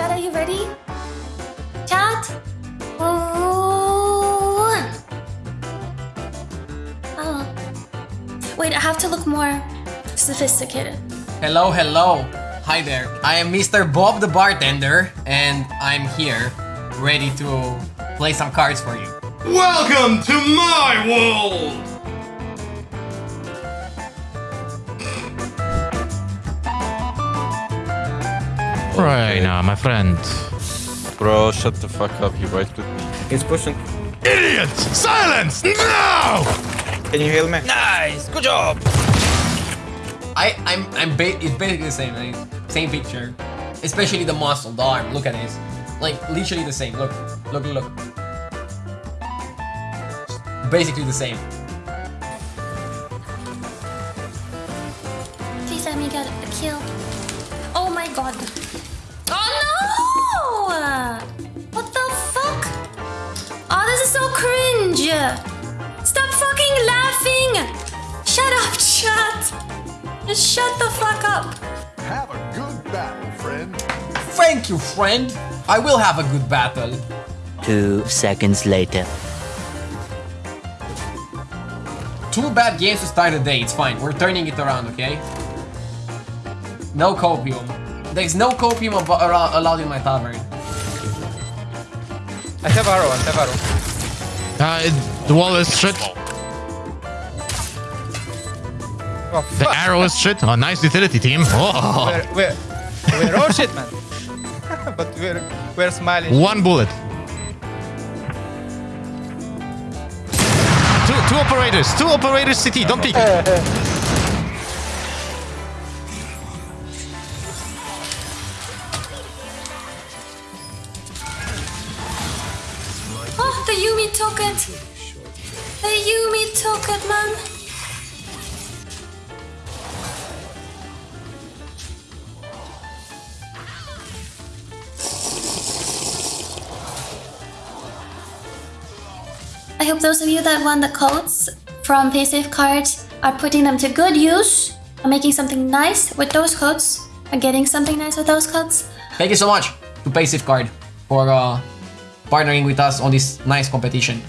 Chat, are you ready? Chat? Oh. Oh. Wait, I have to look more sophisticated. Hello, hello. Hi there. I am Mr. Bob the bartender, and I'm here, ready to play some cards for you. Welcome to my world! Right now, my friend. Bro, shut the fuck up. He right with me. He's pushing. Idiot! Silence! No! Can you heal me? Nice, good job. I I'm I'm ba it's basically the same, thing. same picture, especially the muscle, the arm. Look at this, like literally the same. Look, look, look. Basically the same. Please let me get a kill. Oh my god. Oh no! What the fuck? Oh, this is so cringe. Stop fucking laughing. Shut up, chat. Just shut the fuck up. Have a good battle, friend. Thank you, friend. I will have a good battle. Two seconds later. Two bad games to start the day. It's fine. We're turning it around, okay? No copium. There's no copium allowed in my tavern. I have arrow, I have arrow. Uh, it- the wall is shit. Oh, The arrow is shit. Oh, nice utility team. Oh, We're, we're, we're all shit, man. but we're, we're smiling. one bullet. Two, two operators. Two operators. CT. Don't peek. the Yuumi took it. The Yuumi took it, man. I hope those of you that won the codes from PaySafe cards are putting them to good use, are making something nice with those codes, are getting something nice with those codes. Thank you so much to PaySafe Card for uh, partnering with us on this nice competition.